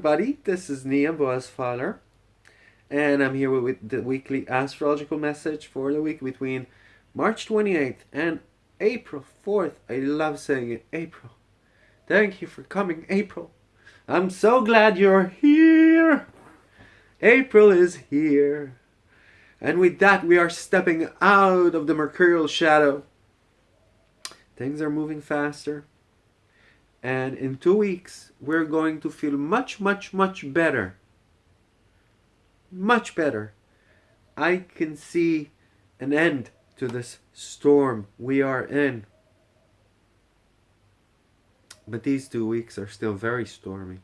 everybody, this is Nia Boasfaller, and I'm here with the weekly astrological message for the week between March 28th and April 4th. I love saying it, April. Thank you for coming, April. I'm so glad you're here. April is here. And with that, we are stepping out of the mercurial shadow. Things are moving faster. And in two weeks, we're going to feel much, much, much better. Much better. I can see an end to this storm we are in. But these two weeks are still very stormy.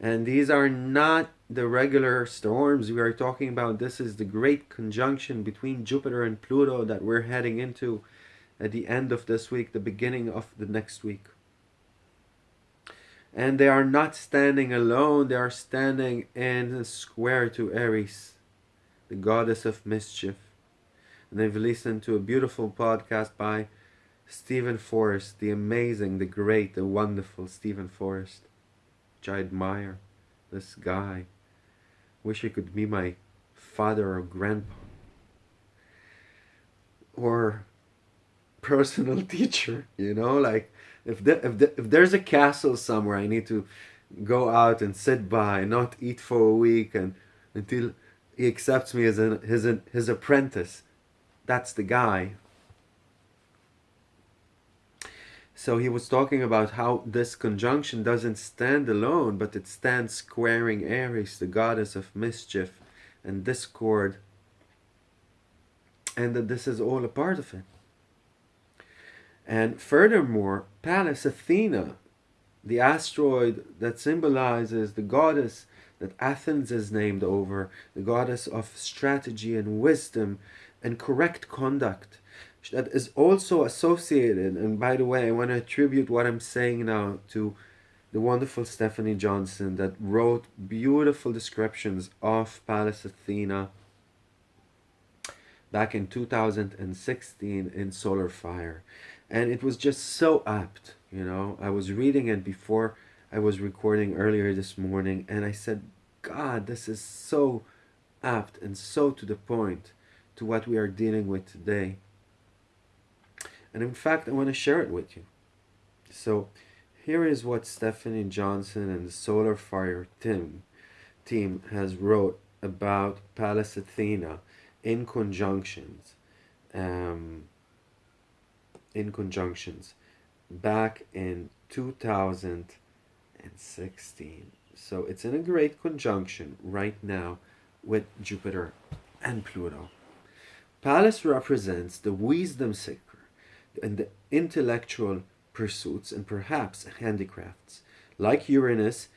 And these are not the regular storms we are talking about. This is the great conjunction between Jupiter and Pluto that we're heading into at the end of this week, the beginning of the next week. And they are not standing alone, they are standing in square to Eris, the goddess of mischief. And they've listened to a beautiful podcast by Steven Forrest, the amazing, the great, the wonderful Steven Forrest, which I admire. This guy. Wish he could be my father or grandpa. Or personal teacher you know? Like if the, if the, if there's a castle somewhere i need to go out and sit by not eat for a week and until he accepts me as a, his his apprentice. That's the guy. So he was talking about how this conjunction doesn't stand alone but it stands squaring eris the goddess of mischief and discord and that this is all a part of it and furthermore, Pallas Athena, the asteroid that symbolizes the goddess that Athens is named over, the goddess of strategy and wisdom and correct conduct, that is also associated, and by the way, I want to attribute what I'm saying now to the wonderful Stephanie Johnson that wrote beautiful descriptions of Pallas Athena back in 2016 in Solar Fire and it was just so apt you know. I was reading it before i was recording earlier this morning and i said god this is so apt and so to the point to what we are dealing with today. And in fact i want to share it with you. So here is what stephanie johnson and the solar fire team team has wrote about pallas athena in conjunctions um, in conjunctions back in 2016. So it's in a great conjunction right now with Jupiter and Pluto. Pallas represents the wisdom seeker and the intellectual pursuits and perhaps handicrafts. Like Uranus,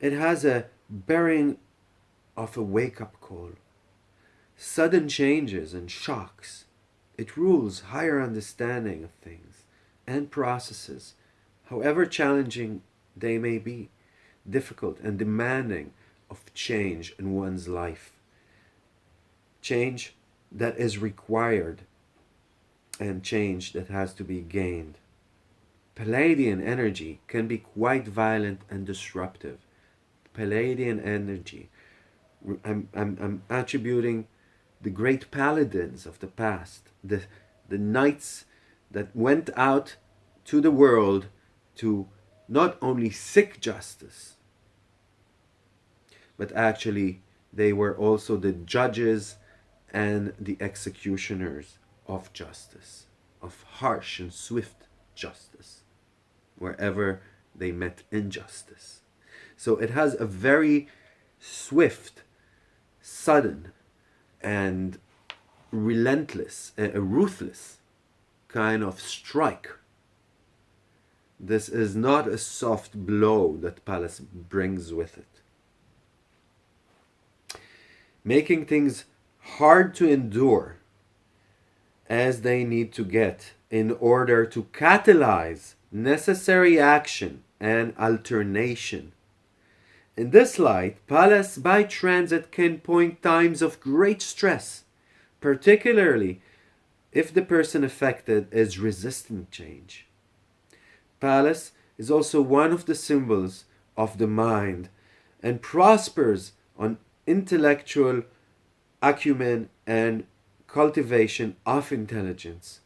it has a bearing of a wake-up call. Sudden changes and shocks it rules higher understanding of things and processes, however challenging they may be, difficult and demanding of change in one's life. Change that is required and change that has to be gained. Palladian energy can be quite violent and disruptive. Palladian energy, I'm, I'm, I'm attributing the great paladins of the past, the, the knights that went out to the world to not only seek justice, but actually they were also the judges and the executioners of justice, of harsh and swift justice, wherever they met injustice. So it has a very swift, sudden, and relentless, a, ruthless kind of strike. This is not a soft blow that Pallas brings with it. Making things hard to endure as they need to get in order to catalyze necessary action and alternation in this light, Pallas by transit can point times of great stress, particularly if the person affected is resisting change. Pallas is also one of the symbols of the mind and prospers on intellectual acumen and cultivation of intelligence.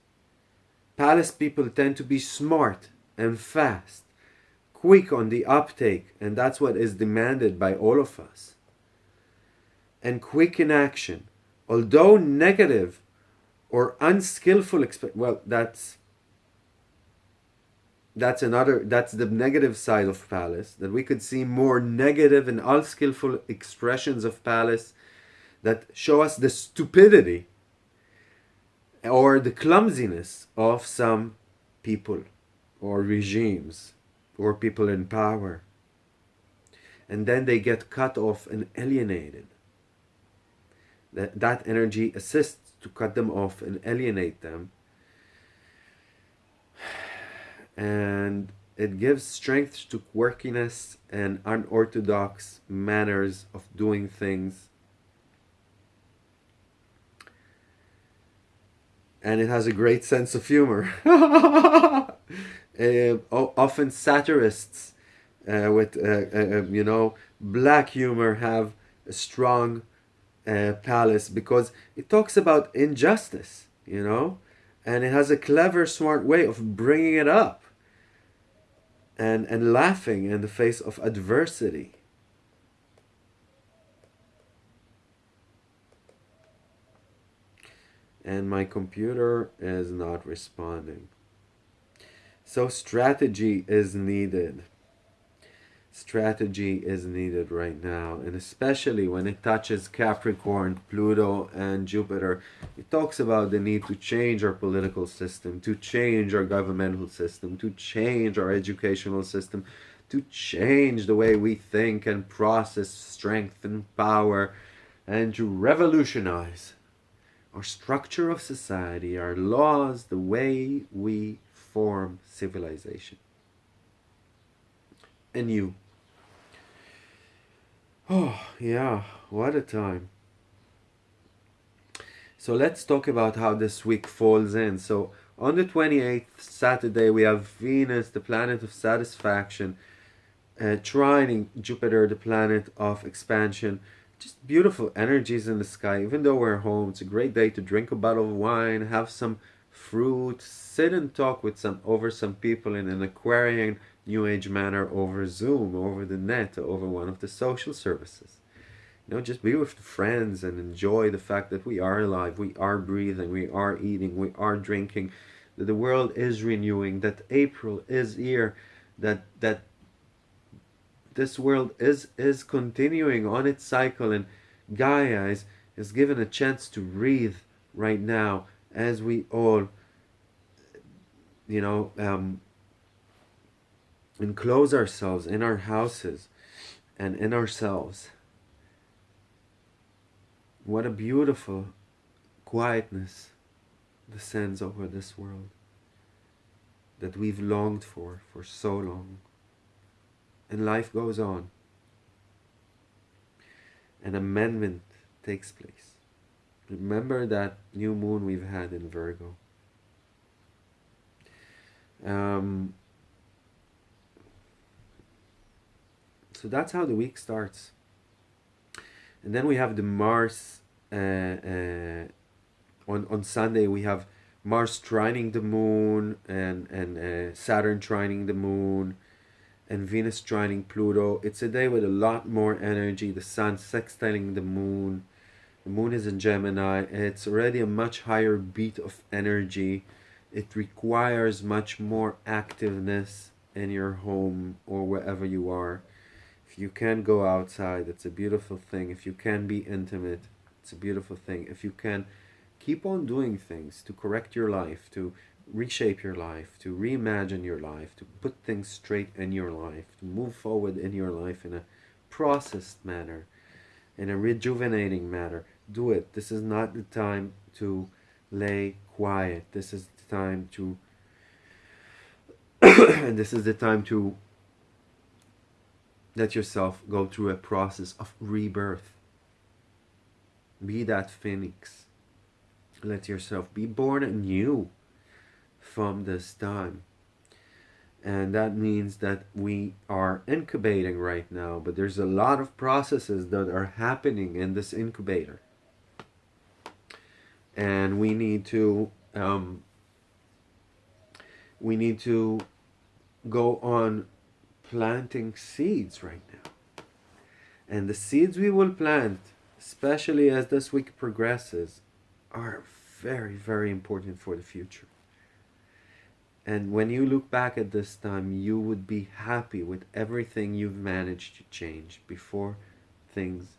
Pallas people tend to be smart and fast, quick on the uptake, and that's what is demanded by all of us. And quick in action, although negative or unskillful, well, that's that's another that's the negative side of pallas that we could see more negative and unskillful expressions of pallas that show us the stupidity or the clumsiness of some people or regimes or people in power and then they get cut off and alienated that that energy assists to cut them off and alienate them and it gives strength to quirkiness and unorthodox manners of doing things. And it has a great sense of humor. uh, often satirists uh, with, uh, um, you know, black humor have a strong pallas because it talks about injustice, you know, and it has a clever, smart way of bringing it up and, and laughing in the face of adversity. And my computer is not responding. So strategy is needed. Strategy is needed right now and especially when it touches Capricorn, Pluto and Jupiter it talks about the need to change our political system to change our governmental system to change our educational system to change the way we think and process strength and power and to revolutionize our structure of society our laws the way we form civilization and you Oh, yeah, what a time. So let's talk about how this week falls in. So on the 28th, Saturday, we have Venus, the planet of satisfaction, uh, trining Jupiter, the planet of expansion. Just beautiful energies in the sky. Even though we're home, it's a great day to drink a bottle of wine, have some fruit, sit and talk with some over some people in an Aquarian New Age manner over Zoom, over the net, over one of the social services. You know, just be with friends and enjoy the fact that we are alive, we are breathing, we are eating, we are drinking, that the world is renewing, that April is here, that that this world is is continuing on its cycle and Gaia is, is given a chance to breathe right now as we all you know um, enclose ourselves in our houses and in ourselves. What a beautiful quietness descends over this world that we've longed for for so long. And life goes on. An amendment takes place. Remember that new moon we've had in Virgo. Um, so that's how the week starts. And then we have the mars uh, uh, on on sunday we have mars trining the moon and and uh, saturn trining the moon and venus trining pluto. It's a day with a lot more energy. The sun sextiling the moon the moon is in gemini it's already a much higher beat of energy it requires much more activeness in your home or wherever you are If you can go outside, it's a beautiful thing. If you can be intimate, it's a beautiful thing. If you can keep on doing things to correct your life, to reshape your life, to reimagine your life, to put things straight in your life, to move forward in your life in a processed manner, in a rejuvenating manner, do it. This is not the time to lay quiet. This is the time to and this is the time to let yourself go through a process of rebirth. Be that phoenix. Let yourself be born anew from this time. and that means that we are incubating right now but there's a lot of processes that are happening in this incubator and we need to um, we need to go on planting seeds right now and the seeds we will plant especially as this week progresses are very very important for the future and when you look back at this time, you would be happy with everything you've managed to change before things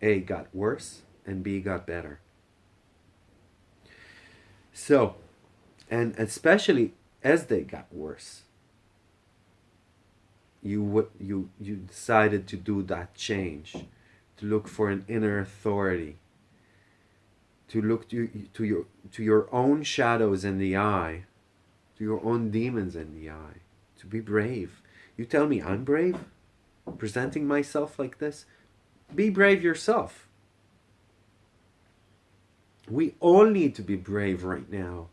A got worse and B got better. So, and especially as they got worse, you would you you decided to do that change, to look for an inner authority, to look to, to your to your own shadows in the eye to your own demons in the eye, to be brave. You tell me I'm brave? Presenting myself like this? Be brave yourself. We all need to be brave right now.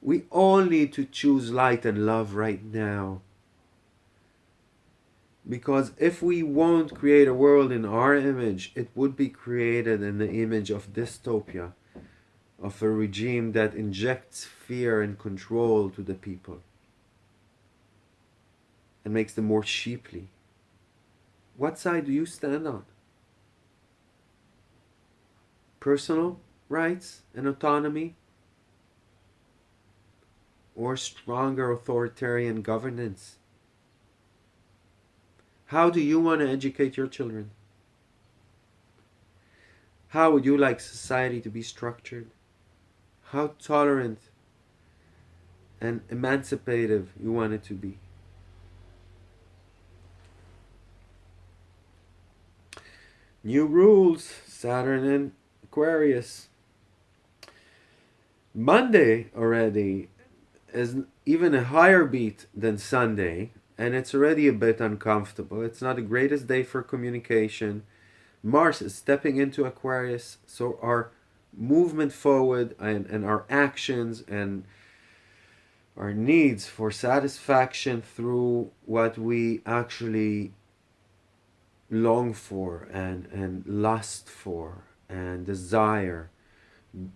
We all need to choose light and love right now. Because if we won't create a world in our image, it would be created in the image of dystopia of a regime that injects fear and control to the people and makes them more sheeply. What side do you stand on? Personal rights and autonomy or stronger authoritarian governance? How do you want to educate your children? How would you like society to be structured? how tolerant and emancipative you want it to be. New rules, Saturn and Aquarius. Monday already is even a higher beat than Sunday, and it's already a bit uncomfortable. It's not the greatest day for communication. Mars is stepping into Aquarius, so our movement forward and, and our actions and our needs for satisfaction through what we actually long for and, and lust for and desire.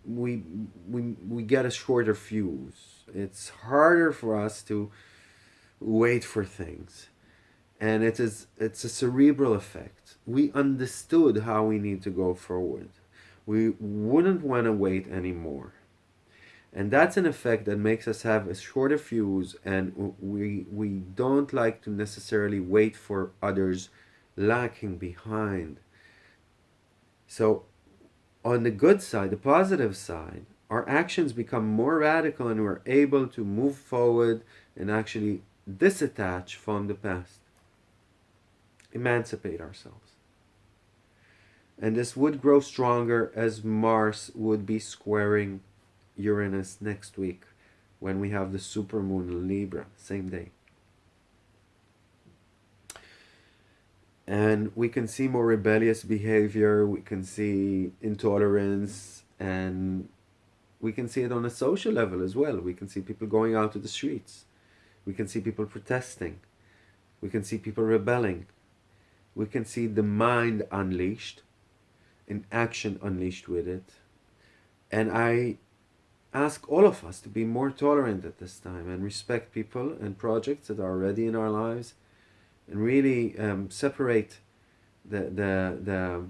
We, we we get a shorter fuse. It's harder for us to wait for things. And it is it's a cerebral effect. We understood how we need to go forward. We wouldn't want to wait anymore. And that's an effect that makes us have a shorter fuse and we, we don't like to necessarily wait for others lacking behind. So on the good side, the positive side, our actions become more radical and we're able to move forward and actually disattach from the past. Emancipate ourselves. And this would grow stronger as Mars would be squaring Uranus next week when we have the supermoon Libra, same day. And we can see more rebellious behavior, we can see intolerance, and we can see it on a social level as well. We can see people going out to the streets. We can see people protesting. We can see people rebelling. We can see the mind unleashed and action unleashed with it. And I ask all of us to be more tolerant at this time and respect people and projects that are already in our lives really um, separate the, the, the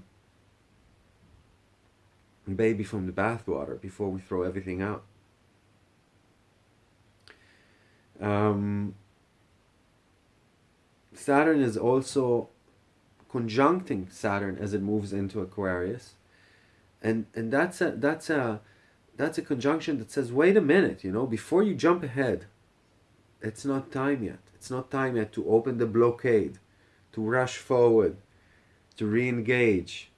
baby from the bathwater before we throw everything out. Um, Saturn is also conjuncting Saturn as it moves into Aquarius. And and that's a that's a that's a conjunction that says, wait a minute, you know, before you jump ahead, it's not time yet. It's not time yet to open the blockade, to rush forward, to re-engage.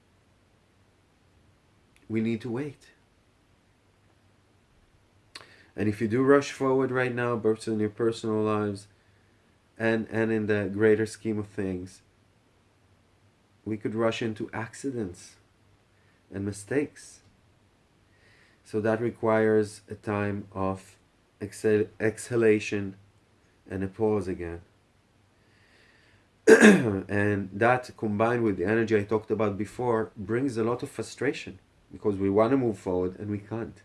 We need to wait. And if you do rush forward right now, both in your personal lives and, and in the greater scheme of things, we could rush into accidents and mistakes. So that requires a time of exhal exhalation and a pause again. and that combined with the energy I talked about before brings a lot of frustration because we want to move forward and we can't.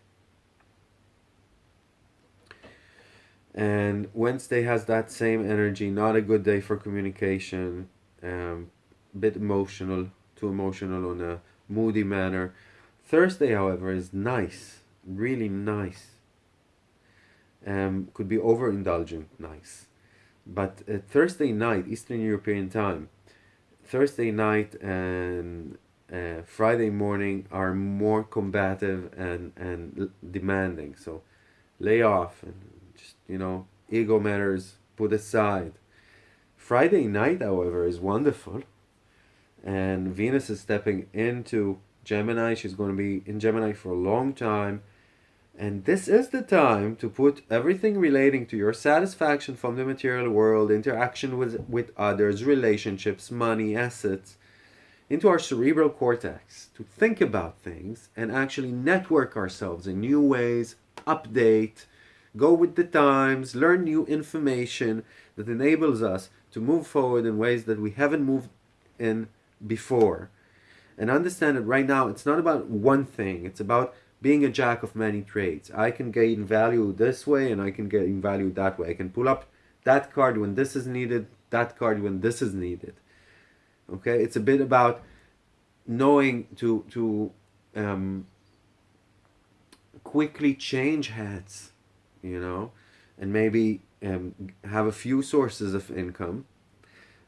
And Wednesday has that same energy, not a good day for communication, um, bit emotional, too emotional on a moody manner. Thursday, however, is nice, really nice. Um, could be overindulgent nice. But uh, Thursday night, Eastern European time, Thursday night and uh, Friday morning are more combative and, and demanding. So lay off and just, you know, ego matters, put aside. Friday night, however, is wonderful. And Venus is stepping into Gemini. She's going to be in Gemini for a long time. And this is the time to put everything relating to your satisfaction from the material world, interaction with, with others, relationships, money, assets, into our cerebral cortex to think about things and actually network ourselves in new ways, update, go with the times, learn new information that enables us to move forward in ways that we haven't moved in before. And understand that right now it's not about one thing, it's about being a jack of many trades. I can gain value this way and I can gain value that way. I can pull up that card when this is needed, that card when this is needed. Okay, it's a bit about knowing to to um, quickly change hats, you know, and maybe um, have a few sources of income,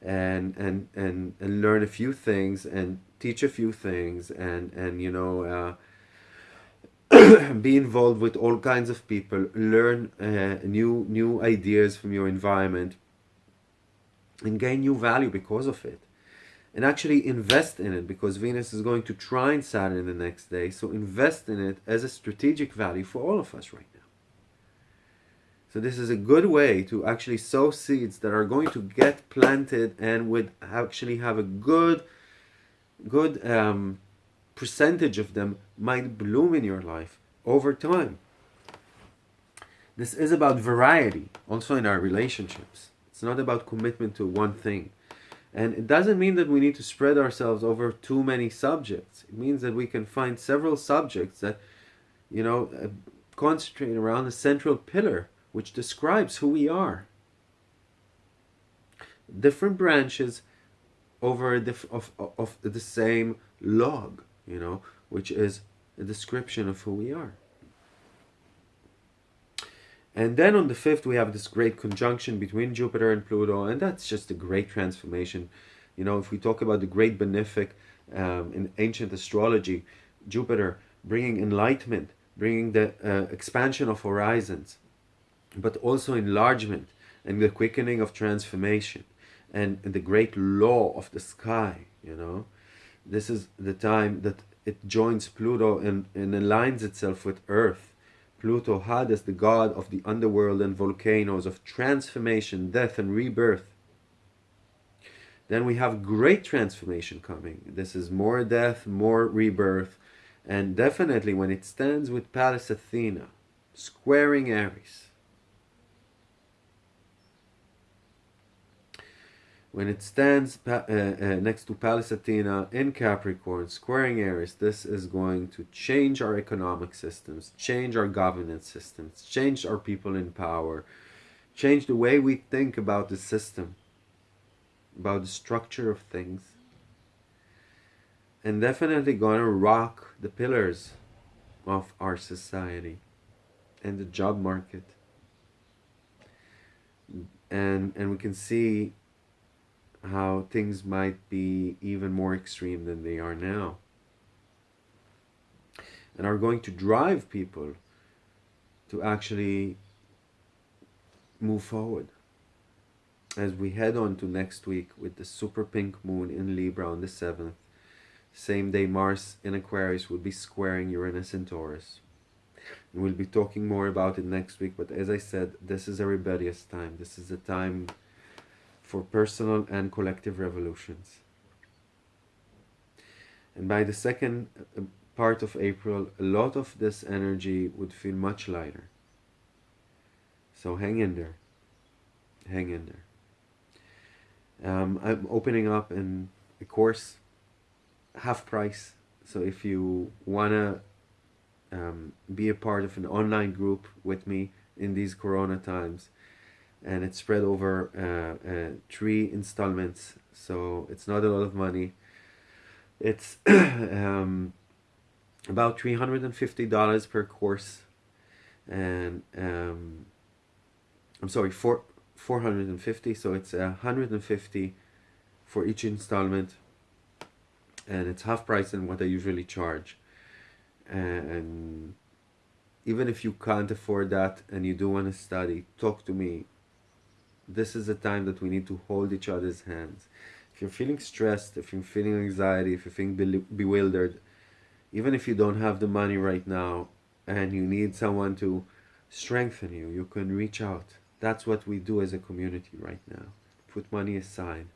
and and and and learn a few things and teach a few things and and you know. Uh, be involved with all kinds of people, learn uh, new new ideas from your environment, and gain new value because of it. And actually invest in it because Venus is going to trine Saturn the next day. So invest in it as a strategic value for all of us right now. So this is a good way to actually sow seeds that are going to get planted and would actually have a good, good um, percentage of them might bloom in your life over time. This is about variety, also in our relationships. It's not about commitment to one thing. And it doesn't mean that we need to spread ourselves over too many subjects. It means that we can find several subjects that, you know, uh, concentrate around a central pillar which describes who we are. Different branches over diff of, of the same log, you know, which is a description of who we are. And then on the 5th, we have this great conjunction between Jupiter and Pluto, and that's just a great transformation. You know, if we talk about the great benefic um, in ancient astrology, Jupiter bringing enlightenment, bringing the uh, expansion of horizons, but also enlargement and the quickening of transformation and, and the great law of the sky, you know. This is the time that it joins Pluto and, and aligns itself with Earth. Pluto had as the god of the underworld and volcanoes, of transformation, death, and rebirth. Then we have great transformation coming. This is more death, more rebirth, and definitely when it stands with Pallas Athena, squaring Eris. When it stands uh, uh, next to Pallas Athena in Capricorn, squaring Eris, this is going to change our economic systems, change our governance systems, change our people in power, change the way we think about the system, about the structure of things, and definitely to rock the pillars of our society and the job market. And, and we can see how things might be even more extreme than they are now. And are going to drive people to actually move forward. As we head on to next week with the super pink moon in Libra on the 7th same day Mars in Aquarius will be squaring Uranus in Taurus. And we'll be talking more about it next week but as I said this is a rebellious time. This is a time for personal and collective revolutions. And by the second uh, part of April, a lot of this energy would feel much lighter. So hang in there. hang in there. Um, I'm opening up in a course, half price. So if you wanna um, be a part of an online group with me in these Corona times, and it's spread over uh, uh, three installments, so it's not a lot of money. It's um, about three hundred and fifty dollars per course, and um, I'm sorry, four four hundred and fifty. So it's a hundred and fifty for each installment, and it's half price than what I usually charge. And even if you can't afford that and you do want to study, talk to me. This is a time that we need to hold each other's hands. If you're feeling stressed, if you're feeling anxiety, if you're feeling bewildered, even if you don't have the money right now and you need someone to strengthen you, you can reach out. That's what we do as a community right now. Put money aside.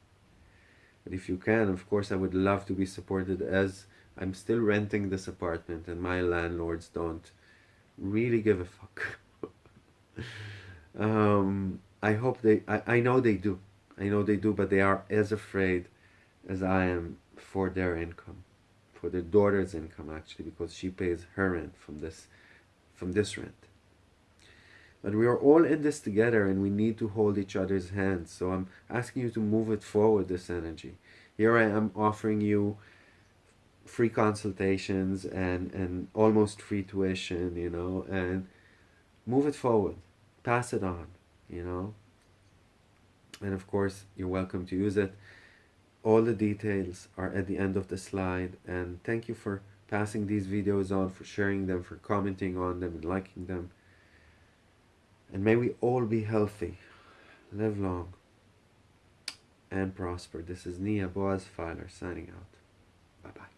But if you can, of course, I would love to be supported as I'm still renting this apartment and my landlords don't really give a fuck. um, I hope they, I, I know they do. I know they do, but they are as afraid as I am for their income for their daughter's income actually because she pays her rent from this from this rent. But we are all in this together and we need to hold each other's hands. So i'm asking you to move it forward this energy. Here i am offering you free consultations and and almost free tuition you know and move it forward. Pass it on you know? And of course you're welcome to use it. All the details are at the end of the slide and thank you for passing these videos on for sharing them for commenting on them and liking them. And may we all be healthy live long and prosper. This is Nia Boaz Filer signing out. Bye bye